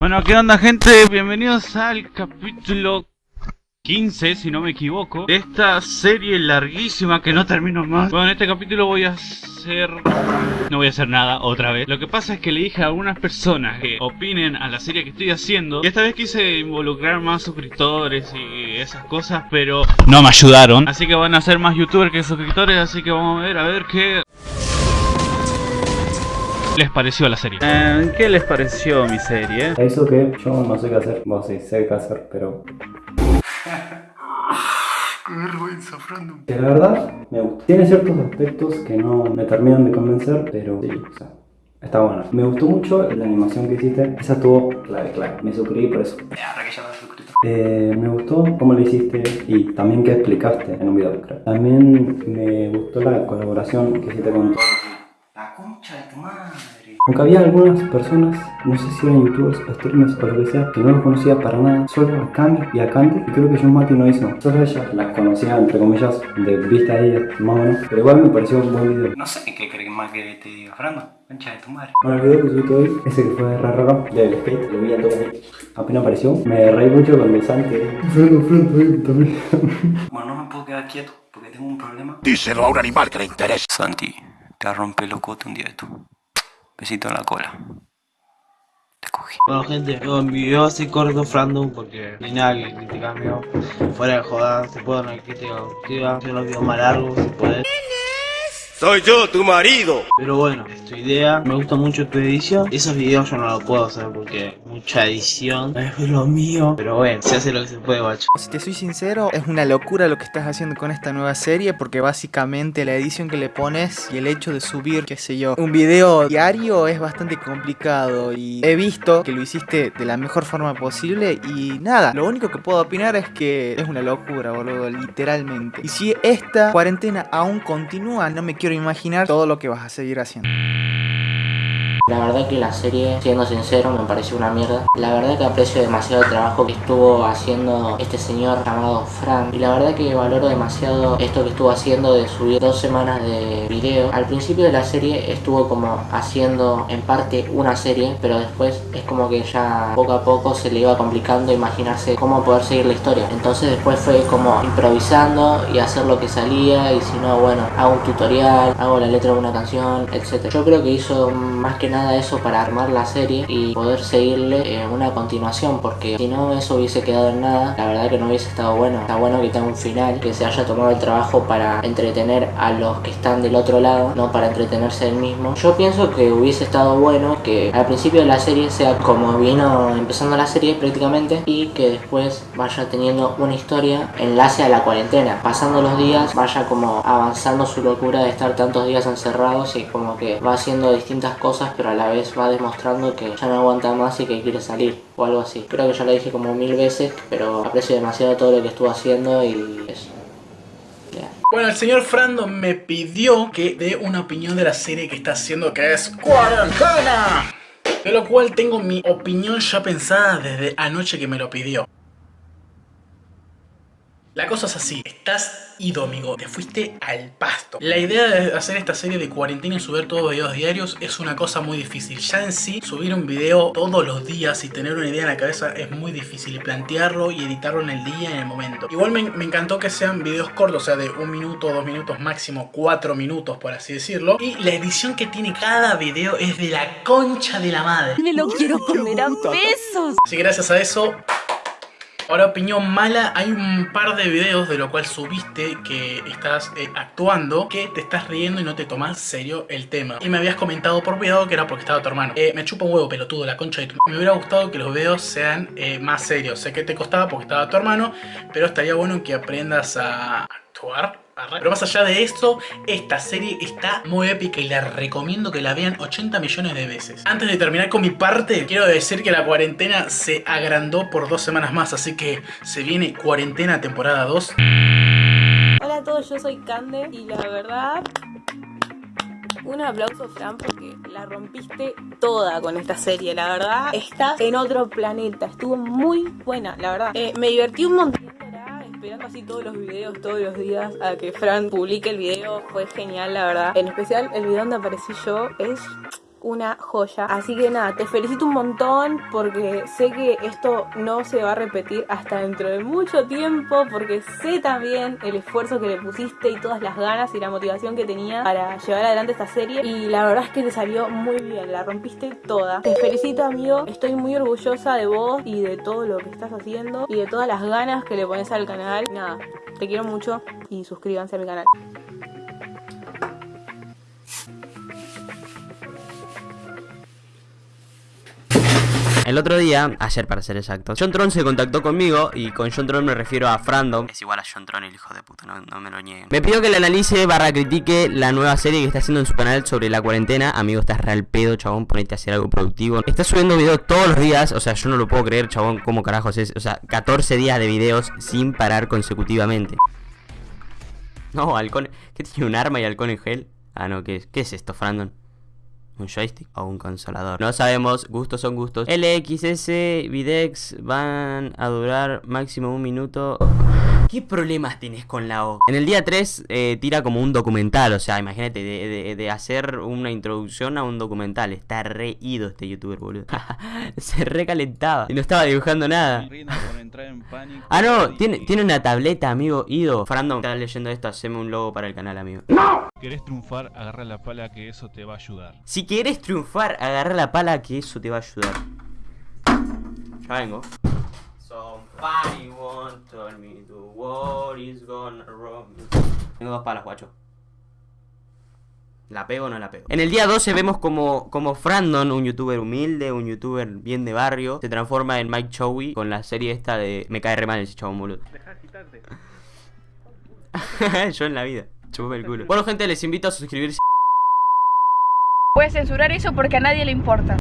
Bueno, ¿qué onda gente? Bienvenidos al capítulo 15, si no me equivoco, de esta serie larguísima que no termino más. Bueno, en este capítulo voy a hacer... No voy a hacer nada otra vez. Lo que pasa es que le dije a algunas personas que opinen a la serie que estoy haciendo. Y esta vez quise involucrar más suscriptores y esas cosas, pero no me ayudaron. Así que van a ser más youtubers que suscriptores, así que vamos a ver, a ver qué les pareció la serie. Eh, ¿Qué les pareció mi serie? Eso que yo no sé qué hacer, bueno sí, sé qué hacer, pero... Qué. Que la verdad, me gusta. Tiene ciertos aspectos que no me terminan de convencer, pero sí, o sea, está bueno. Me gustó mucho la animación que hiciste, esa estuvo clave, clave. Me suscribí por eso. Ahora que ya me suscrito. Eh, me gustó cómo lo hiciste y también que explicaste en un video, creo. También me gustó la colaboración que hiciste con todos. La concha de tu madre. Aunque había algunas personas, no sé si eran youtubers, streamers o lo que sea, que no los conocía para nada, solo a Cami y a Candy, y creo que John Mati no hizo. Solo ellas las conocía, entre comillas, de vista a ellas, más o menos, pero igual me pareció un buen video. No sé qué crees más que te diga, Frando. Concha de tu madre. Bueno, el video que subí hoy, ese que fue raro, raro, del skate, lo vi a todos apenas apareció. Me reí mucho cuando Santi, frente, frente, también. Bueno, no me puedo quedar quieto porque tengo un problema. Díselo a un animal que le interese. Santi, te rompe el locote un día de tú. Besito en la cola. Bueno gente, yo mi video así corto random porque ni nada que criticarme Fuera de joda, se puede una crítica constructiva, hacer los videos más largos si puedes. Soy yo, tu marido. Pero bueno, es tu idea, me gusta mucho tu edición. Esos videos yo no los puedo hacer porque mucha edición es lo mío. Pero bueno, se hace lo que se puede, guacho. Si te soy sincero, es una locura lo que estás haciendo con esta nueva serie porque básicamente la edición que le pones y el hecho de subir, qué sé yo, un video diario es bastante complicado y he visto que lo hiciste de la mejor forma posible y nada, lo único que puedo opinar es que es una locura, boludo, literalmente. Y si esta cuarentena aún continúa, no me quiero imaginar todo lo que vas a seguir haciendo. La verdad que la serie, siendo sincero, me pareció una mierda. La verdad que aprecio demasiado el trabajo que estuvo haciendo este señor llamado Fran. Y la verdad que valoro demasiado esto que estuvo haciendo de subir dos semanas de video. Al principio de la serie estuvo como haciendo en parte una serie, pero después es como que ya poco a poco se le iba complicando imaginarse cómo poder seguir la historia. Entonces después fue como improvisando y hacer lo que salía y si no, bueno, hago un tutorial, hago la letra de una canción, etc. Yo creo que hizo más que nada eso para armar la serie y poder seguirle eh, una continuación porque si no eso hubiese quedado en nada. La verdad que no hubiese estado bueno. Está bueno que tenga un final que se haya tomado el trabajo para entretener a los que están del otro lado no para entretenerse él mismo. Yo pienso que hubiese estado bueno que al principio de la serie sea como vino empezando la serie prácticamente y que después vaya teniendo una historia enlace a la cuarentena. Pasando los días vaya como avanzando su locura de estar tantos días encerrados y como que va haciendo distintas cosas pero a la vez va demostrando que ya no aguanta más y que quiere salir o algo así. Creo que ya lo dije como mil veces, pero aprecio demasiado todo lo que estuvo haciendo y eso. Bueno, el señor Frando me pidió que dé una opinión de la serie que está haciendo que es Cuarentena. De lo cual tengo mi opinión ya pensada desde anoche que me lo pidió. La cosa es así, estás ido amigo, te fuiste al pasto. La idea de hacer esta serie de cuarentena y subir todos videos diarios es una cosa muy difícil. Ya en sí, subir un video todos los días y tener una idea en la cabeza es muy difícil. Y plantearlo y editarlo en el día, en el momento. Igual me, me encantó que sean videos cortos, o sea de un minuto, dos minutos, máximo cuatro minutos por así decirlo. Y la edición que tiene cada video es de la concha de la madre. Me lo quiero comer a besos. Así que gracias a eso Ahora, opinión mala, hay un par de videos de lo cual subiste que estás eh, actuando que te estás riendo y no te tomas serio el tema. Y me habías comentado por cuidado que era porque estaba tu hermano. Eh, me chupa un huevo pelotudo, la concha de tu... Me hubiera gustado que los videos sean eh, más serios. Sé que te costaba porque estaba tu hermano, pero estaría bueno que aprendas a actuar pero más allá de eso, esta serie está muy épica y la recomiendo que la vean 80 millones de veces. Antes de terminar con mi parte, quiero decir que la cuarentena se agrandó por dos semanas más, así que se viene cuarentena temporada 2. Hola a todos, yo soy Cande y la verdad... Un aplauso, Fran, porque la rompiste toda con esta serie, la verdad. Estás en otro planeta, estuvo muy buena, la verdad. Eh, me divertí un montón esperando así todos los videos, todos los días a que Fran publique el video. Fue genial, la verdad. En especial el video donde aparecí yo es una joya. Así que nada, te felicito un montón porque sé que esto no se va a repetir hasta dentro de mucho tiempo porque sé también el esfuerzo que le pusiste y todas las ganas y la motivación que tenía para llevar adelante esta serie y la verdad es que te salió muy bien, la rompiste toda. Te felicito amigo, estoy muy orgullosa de vos y de todo lo que estás haciendo y de todas las ganas que le pones al canal. Nada, te quiero mucho y suscríbanse a mi canal. El otro día, ayer para ser exacto, John Tron se contactó conmigo y con John Tron me refiero a Frandom. Es igual a John Tron, el hijo de puta, no, no me lo nieguen. Me pidió que le analice barra critique la nueva serie que está haciendo en su canal sobre la cuarentena. Amigo, estás real pedo, chabón, ponete a hacer algo productivo. Está subiendo videos todos los días, o sea, yo no lo puedo creer, chabón, cómo carajos es. O sea, 14 días de videos sin parar consecutivamente. No, halcón. ¿Qué tiene un arma y halcón en gel? Ah, no, ¿qué es, ¿Qué es esto, Frandon? ¿Un joystick o un consolador? No sabemos, gustos son gustos. LXS, Videx van a durar máximo un minuto. ¿Qué problemas tienes con la O? En el día 3 eh, tira como un documental, o sea, imagínate, de, hacer una introducción a un documental. Está re ido este youtuber, boludo. Se recalentaba y no estaba dibujando nada. Ah, no, tiene, tiene una tableta, amigo. Ido. Frandom, estás leyendo esto, haceme un logo para el canal, amigo. ¿Querés triunfar? Agarra la pala que eso te va a ayudar. Si quieres triunfar, agarra la pala que eso te va a ayudar. Ya vengo. Somebody won't tell me the war is gonna rob me. Tengo dos palas, guacho. ¿La pego o no la pego? En el día 12 vemos como, como Frandon, un youtuber humilde, un youtuber bien de barrio, se transforma en Mike Chowie con la serie esta de... Me cae re mal ese chabón, boludo. Yo en la vida. Chupame el culo. Bueno, gente, les invito a suscribirse. Puedes censurar eso porque a nadie le importa.